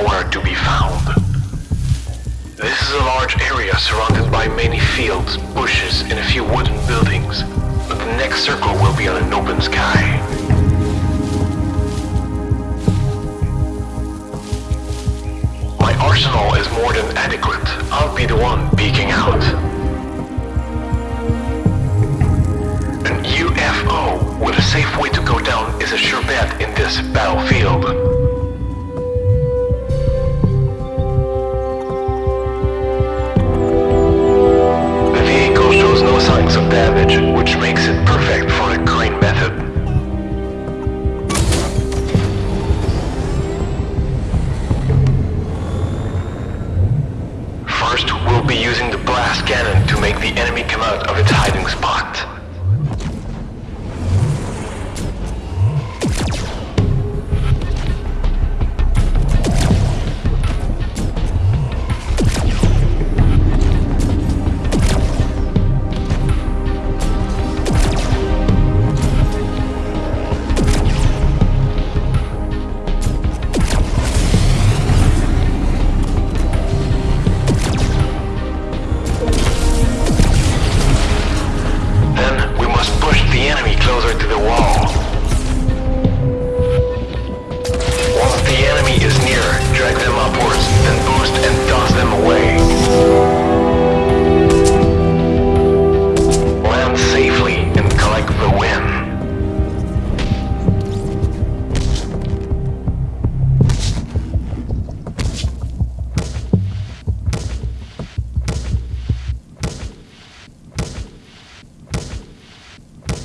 nowhere to be found. This is a large area surrounded by many fields, bushes, and a few wooden buildings. But the next circle will be on an open sky. My arsenal is more than adequate. I'll be the one peeking out. Signs of damage, which makes it perfect for a crane method. First, we'll be using the blast cannon to make the enemy come out of its hiding